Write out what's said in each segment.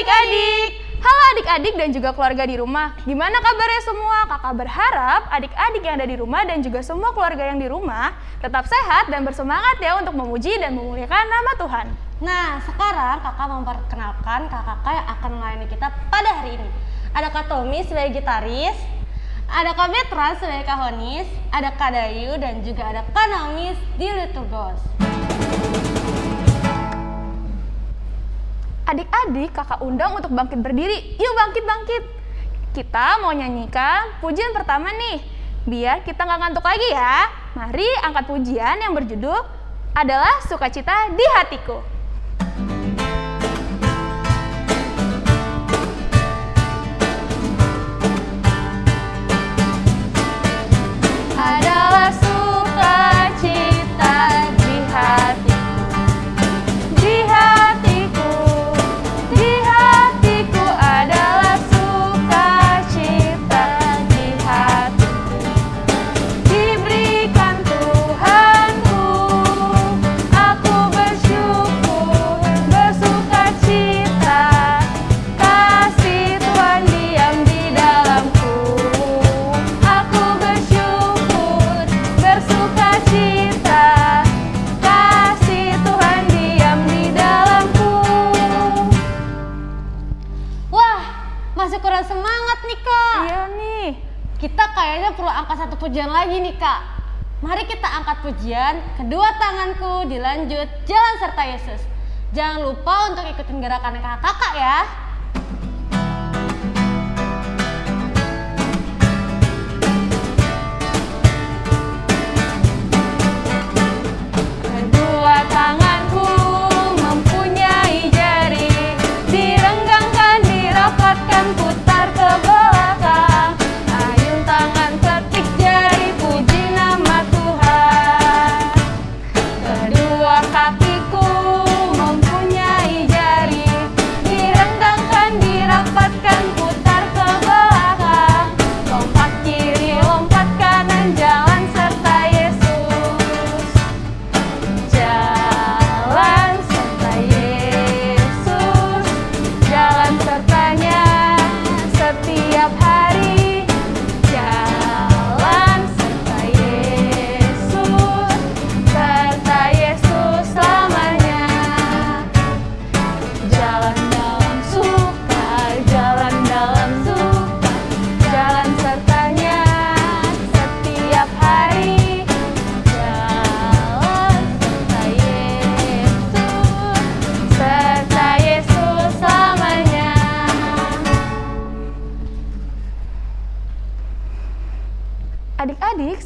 adik-adik! Halo adik-adik dan juga keluarga di rumah. Gimana kabarnya semua? Kakak berharap adik-adik yang ada di rumah dan juga semua keluarga yang di rumah tetap sehat dan bersemangat ya untuk memuji dan memuliakan nama Tuhan. Nah, sekarang kakak memperkenalkan kakak-kakak yang akan melayani kita pada hari ini. Ada Kak Tommy sebagai gitaris, ada Kak Betra sebagai kahonis, ada Kak Dayu dan juga ada Kak Naomi di Liturgos. Adik-adik kakak undang untuk bangkit berdiri. Yuk bangkit-bangkit. Kita mau nyanyikan pujian pertama nih. Biar kita nggak ngantuk lagi ya. Mari angkat pujian yang berjudul adalah sukacita di hatiku. Pujian lagi nih kak. Mari kita angkat pujian, kedua tanganku dilanjut jalan serta Yesus. Jangan lupa untuk ikutin gerakan kakak-kakak ya.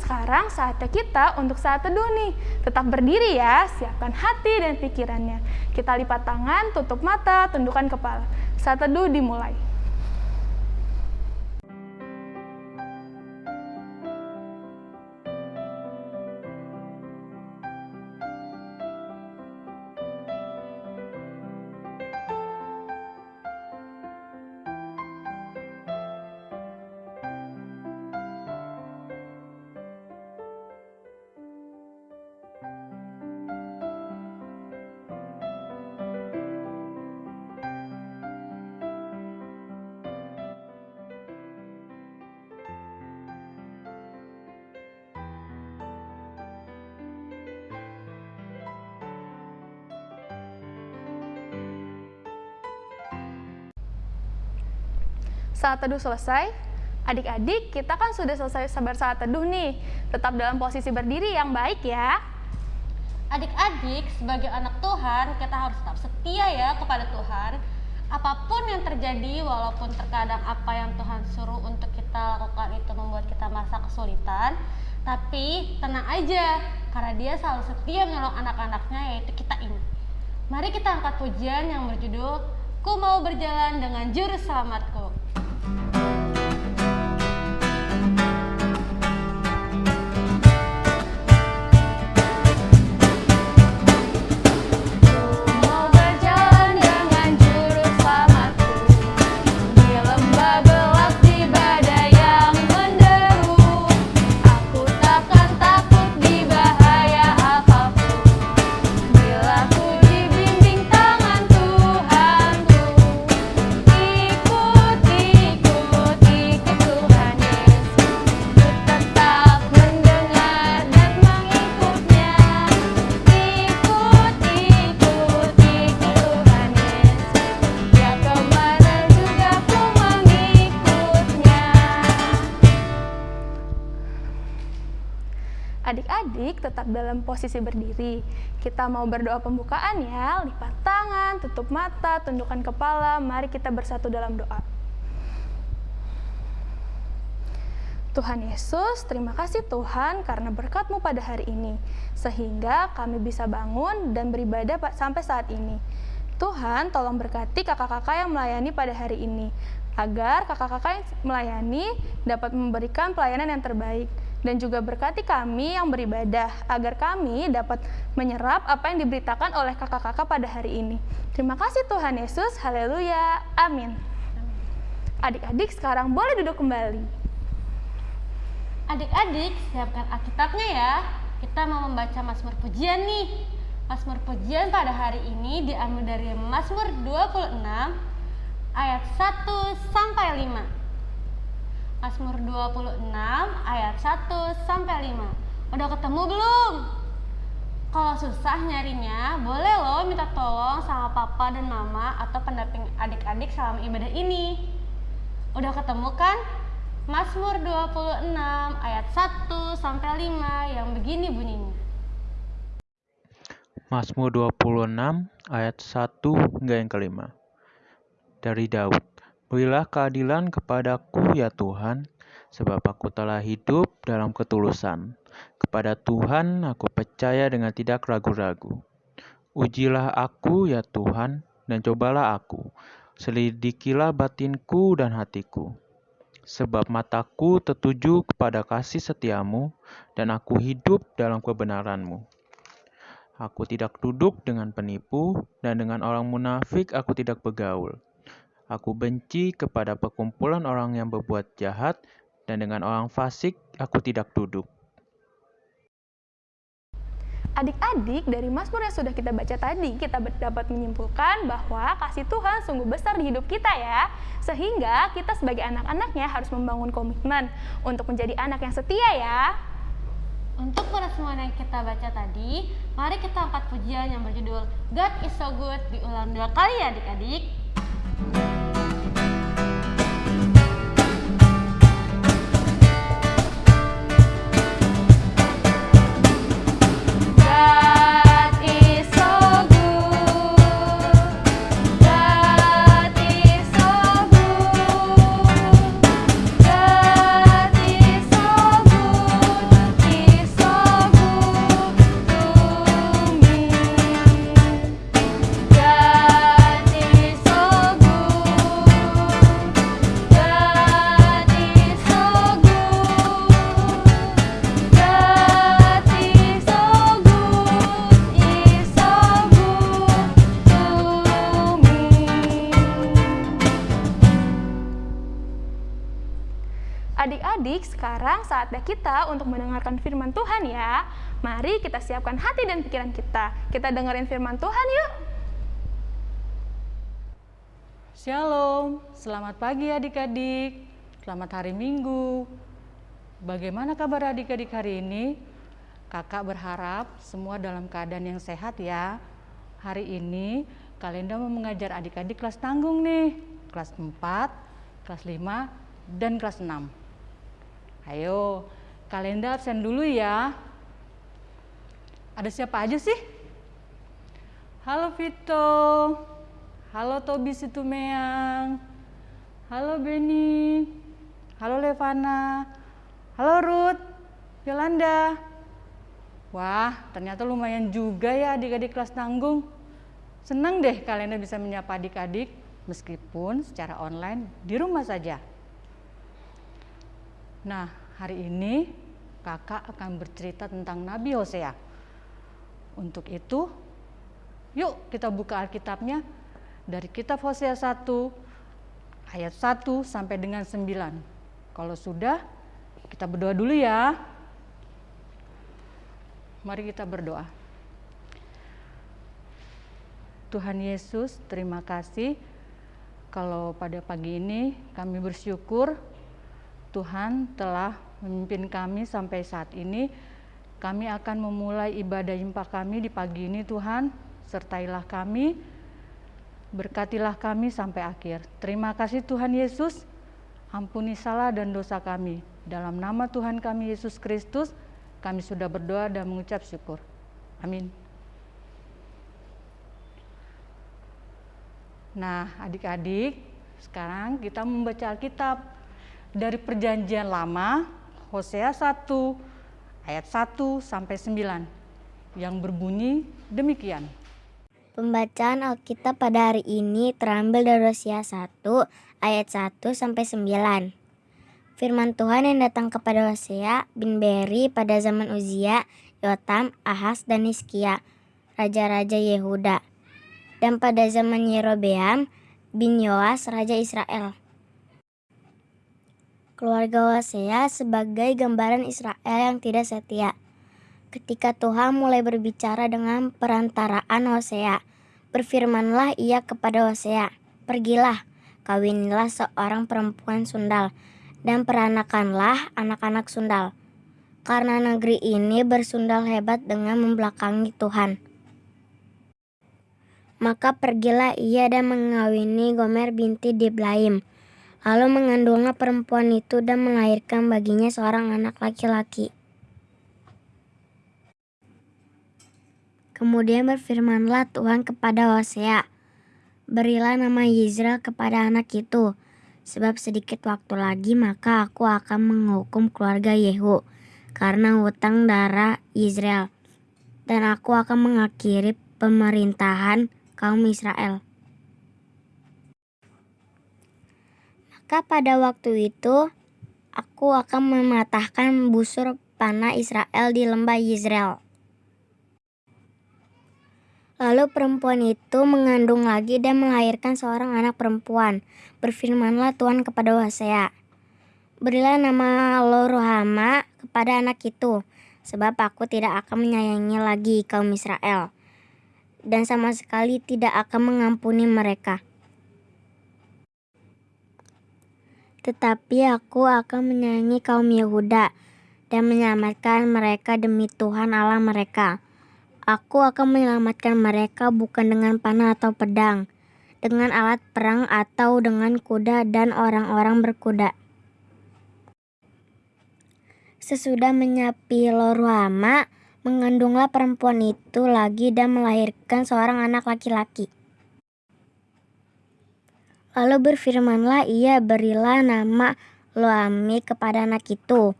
Sekarang saatnya kita untuk saat teduh nih. Tetap berdiri ya, siapkan hati dan pikirannya. Kita lipat tangan, tutup mata, tundukkan kepala. Saat teduh dimulai. Saat teduh selesai, adik-adik kita kan sudah selesai sabar saat teduh nih. Tetap dalam posisi berdiri yang baik ya. Adik-adik, sebagai anak Tuhan, kita harus tetap setia ya kepada Tuhan. Apa pun yang terjadi, walaupun terkadang apa yang Tuhan suruh untuk kita lakukan itu membuat kita merasa kesulitan, tapi tenang aja, karena dia selalu setia menolong anak-anaknya, yaitu kita ini. Mari kita angkat pujian yang berjudul, Ku mau berjalan dengan juru selamatku. Dalam posisi berdiri. Kita mau berdoa pembukaan ya, lipat tangan, tutup mata, tundukkan kepala. Mari kita bersatu dalam doa. Tuhan Yesus, terima kasih Tuhan karena berkat-Mu pada hari ini, sehingga kami bisa bangun dan beribadah sampai saat ini. Tuhan, tolong berkati kakak-kakak yang melayani pada hari ini, agar kakak-kakak yang melayani dapat memberikan pelayanan yang terbaik, dan juga berkati kami yang beribadah, agar kami dapat menyerap apa yang diberitakan oleh kakak-kakak pada hari ini. Terima kasih Tuhan Yesus, haleluya, amin. Adik-adik sekarang boleh duduk kembali. Adik-adik, siapkan Alkitabnya ya. Kita mau membaca Mazmur Pujian nih. Mazmur Pujian pada hari ini diambil dari Mazmur 26 ayat 1 sampai 5. Mazmur 26 ayat 1 sampai 5. Udah ketemu belum? Kalau susah nyarinya, boleh loh minta tolong sama papa dan mama atau pendamping adik-adik selama ibadah ini. Udah ketemu kan? Mazmur 26 ayat 1 sampai 5 yang begini bunyinya. Mazmur 26 ayat 1 hingga yang kelima. Dari Daud. Berilah keadilan kepadaku ya Tuhan, sebab aku telah hidup dalam ketulusan. Kepada Tuhan aku percaya dengan tidak ragu-ragu. Ujilah aku ya Tuhan, dan cobalah aku. Selidikilah batinku dan hatiku sebab mataku tertuju kepada kasih setiamu, dan aku hidup dalam kebenaranmu. Aku tidak duduk dengan penipu, dan dengan orang munafik aku tidak bergaul. Aku benci kepada perkumpulan orang yang berbuat jahat, dan dengan orang fasik aku tidak duduk. Adik-adik, dari Mazmur yang sudah kita baca tadi, kita dapat menyimpulkan bahwa kasih Tuhan sungguh besar di hidup kita ya. Sehingga kita sebagai anak-anaknya harus membangun komitmen untuk menjadi anak yang setia ya. Untuk semua yang kita baca tadi, mari kita angkat pujian yang berjudul God is so good diulang dua kali ya adik-adik. Adik-adik, saatnya kita untuk mendengarkan firman Tuhan ya. Mari kita siapkan hati dan pikiran kita. Kita dengerin firman Tuhan yuk. Shalom, selamat pagi adik-adik. Selamat hari Minggu. Bagaimana kabar adik-adik hari ini? Kakak berharap semua dalam keadaan yang sehat ya. Hari ini Kalenda mau mengajar adik-adik kelas tanggung nih. Kelas 4, kelas 5, dan kelas 6. Ayo, kalenda absen dulu ya. Ada siapa aja sih? Halo Vito. Halo Tobi Situmeang. Halo Beni. Halo Levana. Halo Ruth. Yolanda. Wah, ternyata lumayan juga ya adik-adik kelas tanggung. Senang deh kalian bisa menyapa adik-adik meskipun secara online di rumah saja. Nah, hari ini kakak akan bercerita tentang Nabi Hosea. Untuk itu, yuk kita buka Alkitabnya dari kitab Hosea 1 ayat 1 sampai dengan 9. Kalau sudah, kita berdoa dulu ya. Mari kita berdoa. Tuhan Yesus, terima kasih kalau pada pagi ini kami bersyukur Tuhan telah memimpin kami sampai saat ini. Kami akan memulai ibadah impak kami di pagi ini Tuhan. Sertailah kami, berkatilah kami sampai akhir. Terima kasih Tuhan Yesus, ampuni salah dan dosa kami. Dalam nama Tuhan kami Yesus Kristus, Kami sudah berdoa dan mengucap syukur. Amin. Nah, adik-adik, sekarang kita membaca Alkitab dari Perjanjian Lama, Hosea 1 ayat 1 sampai 9 yang berbunyi demikian. Pembacaan Alkitab pada hari ini terambil dari Hosea 1 ayat 1 sampai 9. Firman Tuhan yang datang kepada Hosea bin Beri pada zaman Uzia, Yotam, Ahas, dan Hizkia, raja-raja Yehuda. Dan pada zaman Yerobeam bin Yoas, raja Israel. Keluarga Hosea sebagai gambaran Israel yang tidak setia. Ketika Tuhan mulai berbicara dengan perantaraan Hosea, berfirmanlah ia kepada Hosea, "Pergilah, kawinilah seorang perempuan sundal, dan peranakanlah anak-anak sundal, karena negeri ini bersundal hebat dengan membelakangi Tuhan." Maka pergilah ia dan mengawini Gomer binti Diblaim. Lalu mengandungnya perempuan itu dan melahirkan baginya seorang anak laki-laki. Kemudian berfirmanlah Tuhan kepada Hosea, Berilah nama Yisrael kepada anak itu, sebab sedikit waktu lagi maka aku akan menghukum keluarga Yehu karena hutang darah Israel, dan aku akan mengakhiri pemerintahan kaum Israel. Maka pada waktu itu aku akan mematahkan busur panah Israel di lembah Israel. Lalu perempuan itu mengandung lagi dan melahirkan seorang anak perempuan. Berfirmanlah Tuhan kepada Hosea, Berilah nama Loruhama kepada anak itu, sebab aku tidak akan menyayangi lagi kaum Israel dan sama sekali tidak akan mengampuni mereka. Tetapi aku akan menyayangi kaum Yehuda dan menyelamatkan mereka demi Tuhan Allah mereka. Aku akan menyelamatkan mereka bukan dengan panah atau pedang, dengan alat perang atau dengan kuda dan orang-orang berkuda. Sesudah menyapi Loruhama, Mengandunglah perempuan itu lagi dan melahirkan seorang anak laki-laki. Lalu berfirmanlah ia berilah nama Loami kepada anak itu.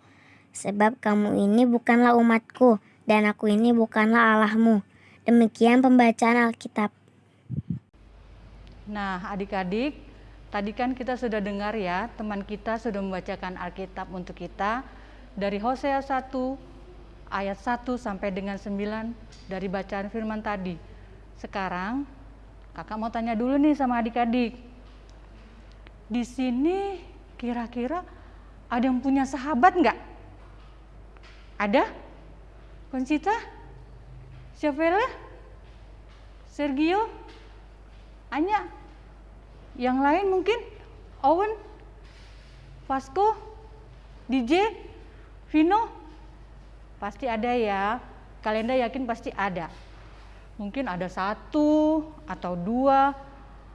Sebab kamu ini bukanlah umatku dan aku ini bukanlah Allahmu. Demikian pembacaan Alkitab. Nah adik-adik, tadi kan kita sudah dengar ya, teman kita sudah membacakan Alkitab untuk kita dari Hosea 1 ayat 1 sampai dengan 9 dari bacaan firman tadi. Sekarang kakak mau tanya dulu nih sama adik-adik. Di sini kira-kira ada yang punya sahabat nggak? Ada? Concita? Siapa Sergio? Anya? Yang lain mungkin? Owen? Vasco? DJ? Vino? Pasti ada ya. Kalian yakin pasti ada. Mungkin ada satu atau dua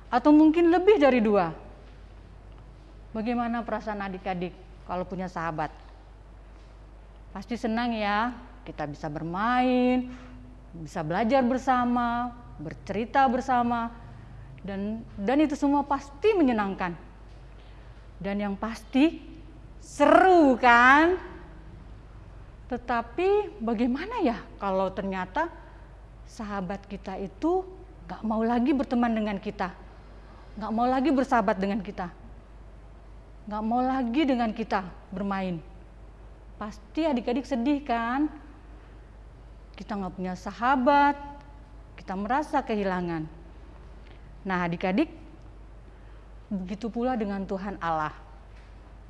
atau mungkin lebih dari dua. Bagaimana perasaan adik-adik kalau punya sahabat? Pasti senang ya, kita bisa bermain, bisa belajar bersama, bercerita bersama, dan dan itu semua pasti menyenangkan. Dan yang pasti seru kan? Tetapi bagaimana ya kalau ternyata sahabat kita itu gak mau lagi berteman dengan kita, gak mau lagi bersahabat dengan kita, gak mau lagi dengan kita bermain. Pasti adik-adik sedih kan? Kita gak punya sahabat, kita merasa kehilangan. Nah adik-adik, begitu pula dengan Tuhan Allah.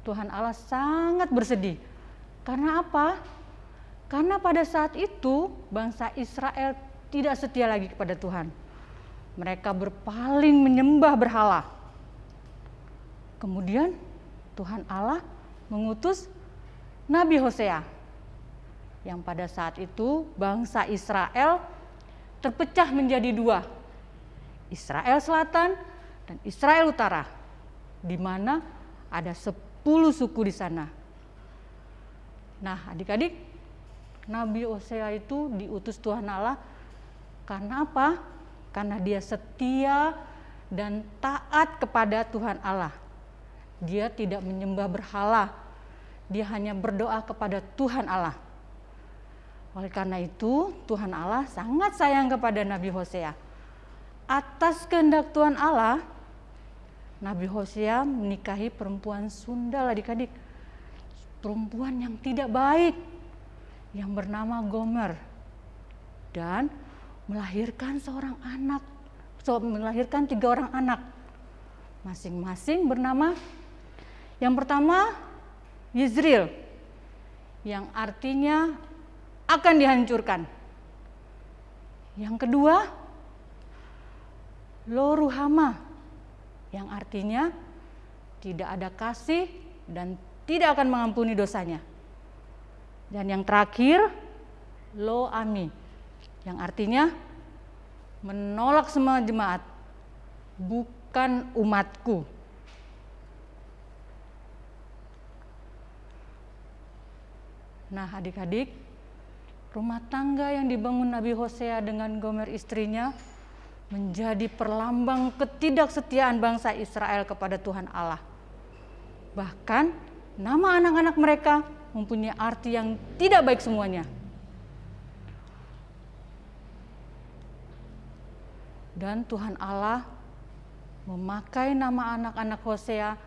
Tuhan Allah sangat bersedih. Karena apa? Karena pada saat itu bangsa Israel tidak setia lagi kepada Tuhan. Mereka berpaling menyembah berhala. Kemudian Tuhan Allah mengutus Nabi Hosea yang pada saat itu bangsa Israel terpecah menjadi dua. Israel Selatan dan Israel Utara, di mana ada sepuluh suku di sana. Nah, adik-adik, Nabi Hosea itu diutus Tuhan Allah karena apa? Karena dia setia dan taat kepada Tuhan Allah. Dia tidak menyembah berhala. Dia hanya berdoa kepada Tuhan Allah. Oleh karena itu, Tuhan Allah sangat sayang kepada Nabi Hosea. Atas kehendak Tuhan Allah, Nabi Hosea menikahi perempuan Sunda adik-adik. Perempuan yang tidak baik, yang bernama Gomer. Dan melahirkan seorang anak, melahirkan tiga orang anak. Masing-masing bernama, yang pertama Yizril, yang artinya akan dihancurkan. Yang kedua, Loruhama, yang artinya tidak ada kasih dan tidak akan mengampuni dosanya. Dan yang terakhir, Lo Ami, yang artinya menolak semua jemaat, bukan umatku. Nah adik-adik, rumah tangga yang dibangun Nabi Hosea dengan Gomer istrinya menjadi perlambang ketidaksetiaan bangsa Israel kepada Tuhan Allah. Bahkan nama anak-anak mereka mempunyai arti yang tidak baik semuanya. Dan Tuhan Allah memakai nama anak-anak Hosea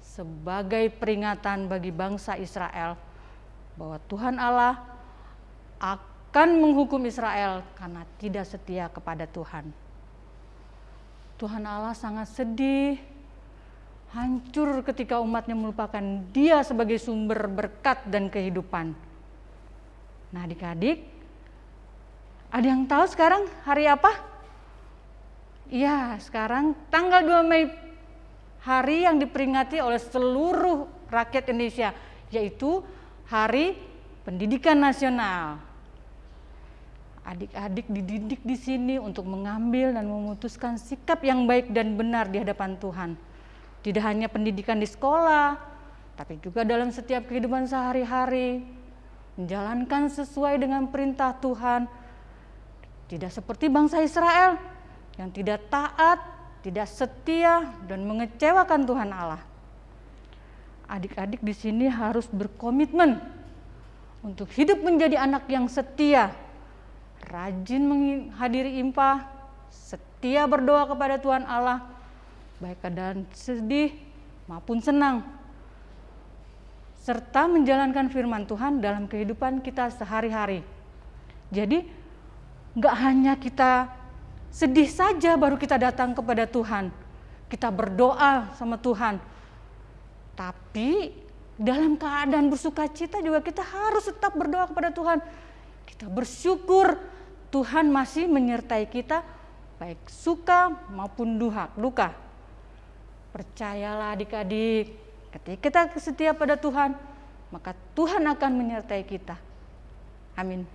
sebagai peringatan bagi bangsa Israel bahwa Tuhan Allah akan menghukum Israel karena tidak setia kepada Tuhan. Tuhan Allah sangat sedih, hancur ketika umatnya melupakan dia sebagai sumber berkat dan kehidupan. Nah adik-adik, ada yang tahu sekarang hari apa? Iya, sekarang tanggal 2 Mei, hari yang diperingati oleh seluruh rakyat Indonesia, yaitu Hari Pendidikan Nasional. Adik-adik dididik di sini untuk mengambil dan memutuskan sikap yang baik dan benar di hadapan Tuhan. Tidak hanya pendidikan di sekolah, tapi juga dalam setiap kehidupan sehari-hari. Menjalankan sesuai dengan perintah Tuhan. Tidak seperti bangsa Israel yang tidak taat, tidak setia, dan mengecewakan Tuhan Allah. Adik-adik di sini harus berkomitmen untuk hidup menjadi anak yang setia, rajin menghadiri impah, setia berdoa kepada Tuhan Allah, baik keadaan sedih maupun senang, serta menjalankan firman Tuhan dalam kehidupan kita sehari-hari. Jadi, nggak hanya kita sedih saja baru kita datang kepada Tuhan, kita berdoa sama Tuhan, tapi dalam keadaan bersuka cita juga kita harus tetap berdoa kepada Tuhan. Kita bersyukur Tuhan masih menyertai kita baik suka maupun duha, duka. Percayalah adik-adik, ketika kita setia pada Tuhan, maka Tuhan akan menyertai kita. Amin.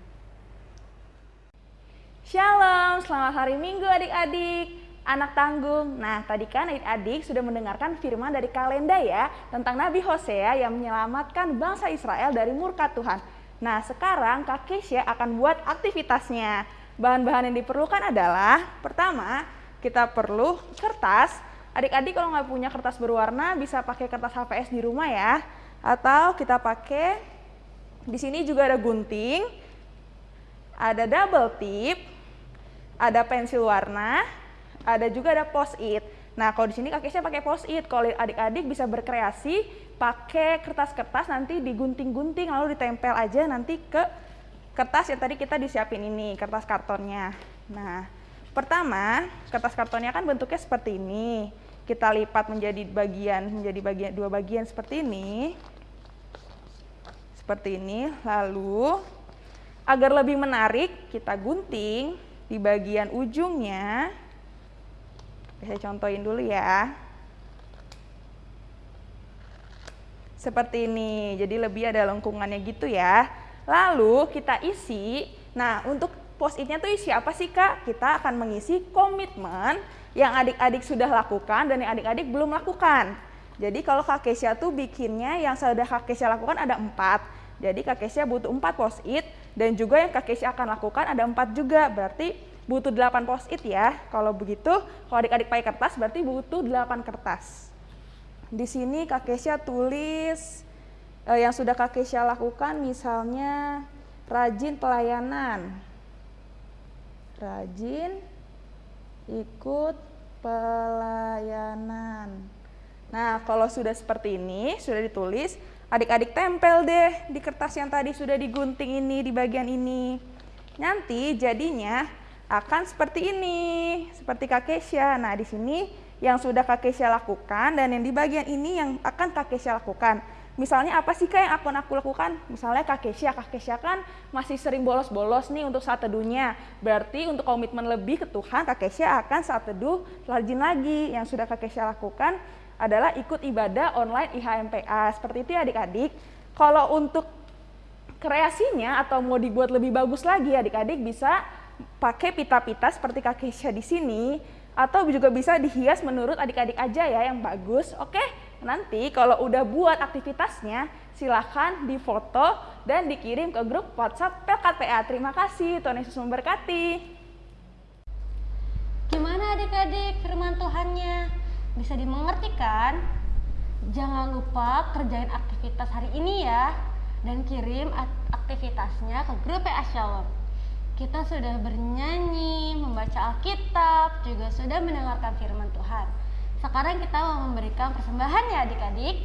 Shalom, selamat hari Minggu adik-adik. Anak tanggung. Nah, tadi kan adik-adik sudah mendengarkan firman dari kalenda ya tentang Nabi Hosea yang menyelamatkan bangsa Israel dari murka Tuhan. Nah, sekarang Kak Keisha akan buat aktivitasnya. Bahan-bahan yang diperlukan adalah pertama, kita perlu kertas. Adik-adik kalau nggak punya kertas berwarna bisa pakai kertas HVS di rumah ya. Atau kita pakai di sini juga ada gunting, ada double tip, ada pensil warna, ada juga ada post-it. Nah, kalau di sini kakeknya pakai post-it. Kalau adik-adik bisa berkreasi pakai kertas-kertas nanti digunting-gunting lalu ditempel aja nanti ke kertas yang tadi kita disiapin ini, kertas kartonnya. Nah, pertama, kertas kartonnya kan bentuknya seperti ini. Kita lipat menjadi bagian menjadi bagian dua bagian seperti ini. Seperti ini. Lalu agar lebih menarik, kita gunting di bagian ujungnya saya contohin dulu ya. Seperti ini, jadi lebih ada lengkungannya gitu ya. Lalu kita isi, nah untuk post-itnya tuh isi apa sih kak? Kita akan mengisi komitmen yang adik-adik sudah lakukan dan yang adik-adik belum lakukan. Jadi kalau Kak Kesia tuh bikinnya yang sudah Kak Kesia lakukan ada empat. Jadi Kak Kesia butuh empat post-it Dan juga yang Kak Kesia akan lakukan ada empat juga, berarti butuh 8 post-it ya. Kalau begitu, kalau adik-adik pakai kertas berarti butuh 8 kertas. Di sini Kak Kesia tulis eh, yang sudah Kak Kesia lakukan misalnya rajin pelayanan. Rajin ikut pelayanan. Nah, kalau sudah seperti ini, sudah ditulis, adik-adik tempel deh di kertas yang tadi sudah digunting ini di bagian ini. Nanti jadinya akan seperti ini, seperti Kak Kesha. Nah, di sini yang sudah Kak Kesha lakukan dan yang di bagian ini yang akan Kak Kesha lakukan. Misalnya apa sih kak yang akan aku lakukan? Misalnya Kak Kesha, Kak Kesha kan masih sering bolos-bolos nih untuk saat teduhnya. Berarti untuk komitmen lebih ke Tuhan, Kak Kesha akan saat teduh rajin lagi. Yang sudah Kak Kesha lakukan adalah ikut ibadah online IHMPA. Seperti itu ya adik-adik. Kalau untuk kreasinya atau mau dibuat lebih bagus lagi adik-adik bisa pakai pita-pita seperti Kak Kesha di sini atau juga bisa dihias menurut adik-adik aja ya yang bagus. Oke? Nanti kalau udah buat aktivitasnya, silahkan difoto dan dikirim ke grup WhatsApp PLKPA. Terima kasih, Tuhan Yesus memberkati. Gimana adik-adik firman Tuhannya? Bisa dimengerti kan? Jangan lupa kerjain aktivitas hari ini ya dan kirim aktivitasnya ke grup PA Shalom. Kita sudah bernyanyi, membaca Alkitab, juga sudah mendengarkan firman Tuhan. Sekarang kita mau memberikan persembahan ya adik-adik.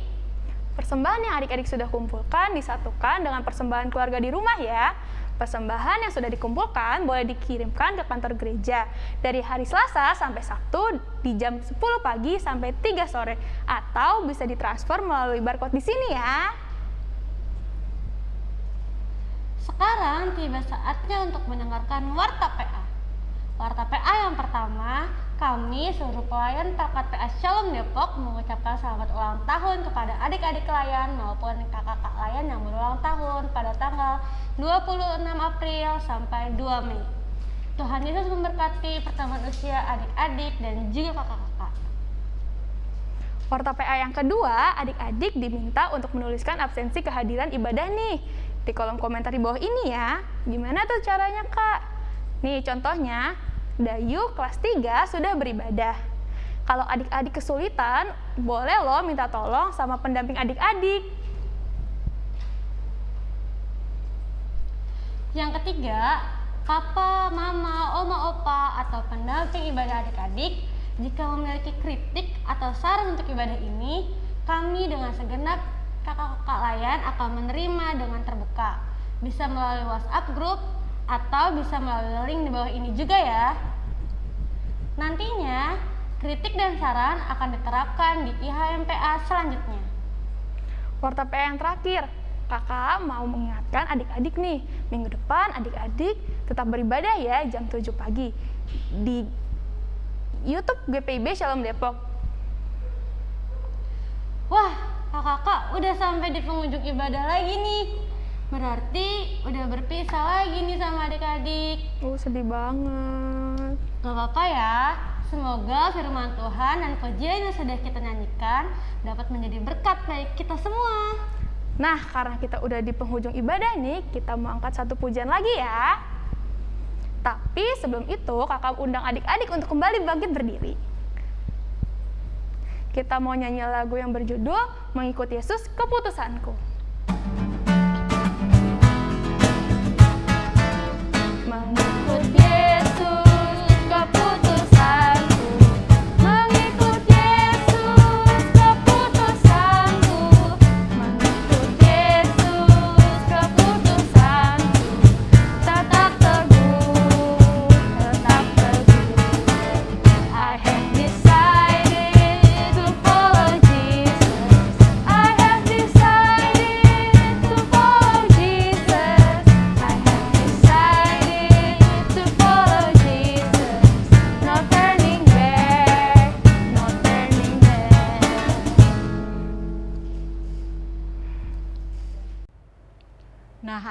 Persembahan yang adik-adik sudah kumpulkan disatukan dengan persembahan keluarga di rumah ya. Persembahan yang sudah dikumpulkan boleh dikirimkan ke kantor gereja dari hari Selasa sampai Sabtu di jam 10 pagi sampai 3 sore atau bisa ditransfer melalui barcode di sini ya. Sekarang tiba saatnya untuk mendengarkan Warta PA. Warta PA yang pertama kami seluruh pelayan Perkat PA Shalom Depok mengucapkan selamat ulang tahun kepada adik-adik layan maupun kakak-kakak layan yang berulang tahun pada tanggal 26 April sampai 2 Mei. Tuhan Yesus memberkati pertemuan usia adik-adik dan juga kakak-kakak. Warta PA yang kedua, adik-adik diminta untuk menuliskan absensi kehadiran ibadah nih di kolom komentar di bawah ini ya. Gimana tuh caranya kak? Nih contohnya, Dayu kelas 3 sudah beribadah. Kalau adik-adik kesulitan, boleh loh minta tolong sama pendamping adik-adik. Yang ketiga, papa, mama, oma, opa, atau pendamping ibadah adik-adik, jika memiliki kritik atau saran untuk ibadah ini, kami dengan segenap kakak-kakak layan akan menerima dengan terbuka. Bisa melalui WhatsApp group atau bisa melalui link di bawah ini juga ya. Nantinya, kritik dan saran akan diterapkan di IHMPA selanjutnya. Warta PA yang terakhir, kakak mau mengingatkan adik-adik nih, minggu depan adik-adik tetap beribadah ya jam 7 pagi di YouTube GPIB Shalom Depok. Wah, kakak-kakak udah sampai di pengunjung ibadah lagi nih. Berarti udah berpisah lagi nih sama adik-adik. Oh, sedih banget. Gak apa-apa ya. Semoga firman Tuhan dan pujian yang sudah kita nyanyikan dapat menjadi berkat bagi kita semua. Nah, karena kita udah di penghujung ibadah nih, kita mau angkat satu pujian lagi ya. Tapi sebelum itu, kakak undang adik-adik untuk kembali bangkit berdiri. Kita mau nyanyi lagu yang berjudul Mengikut Yesus Keputusanku.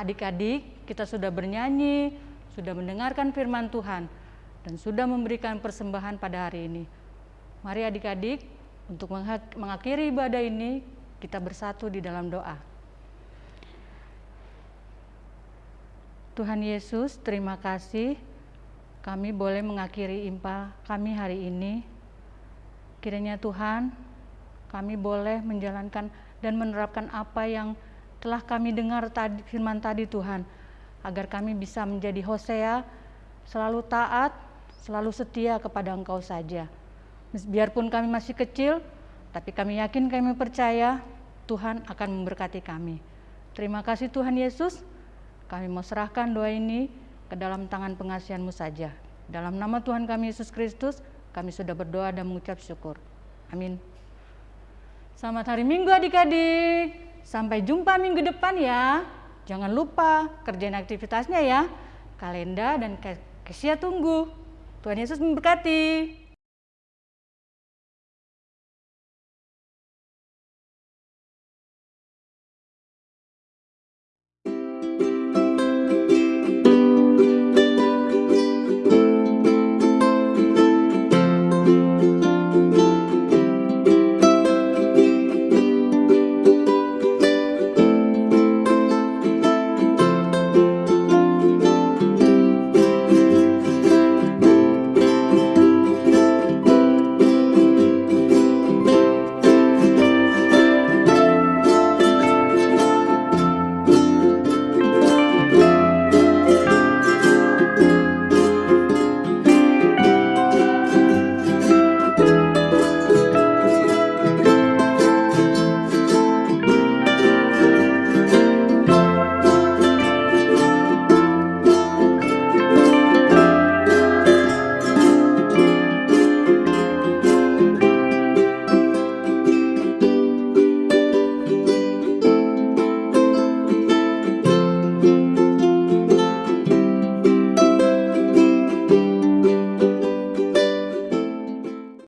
Adik-adik, kita sudah bernyanyi, sudah mendengarkan firman Tuhan, dan sudah memberikan persembahan pada hari ini. Mari adik-adik, untuk mengakhiri ibadah ini, kita bersatu di dalam doa. Tuhan Yesus, terima kasih kami boleh mengakhiri impa kami hari ini. Kiranya Tuhan, kami boleh menjalankan dan menerapkan apa yang telah kami dengar tadi, firman tadi Tuhan, agar kami bisa menjadi Hosea, selalu taat, selalu setia kepada Engkau saja. Biarpun kami masih kecil, tapi kami yakin kami percaya Tuhan akan memberkati kami. Terima kasih Tuhan Yesus, kami mau serahkan doa ini ke dalam tangan pengasihanmu saja. Dalam nama Tuhan kami Yesus Kristus, kami sudah berdoa dan mengucap syukur. Amin. Selamat hari Minggu adik-adik. Sampai jumpa minggu depan ya. Jangan lupa kerjain aktivitasnya ya. Kalenda dan Kesia tunggu. Tuhan Yesus memberkati.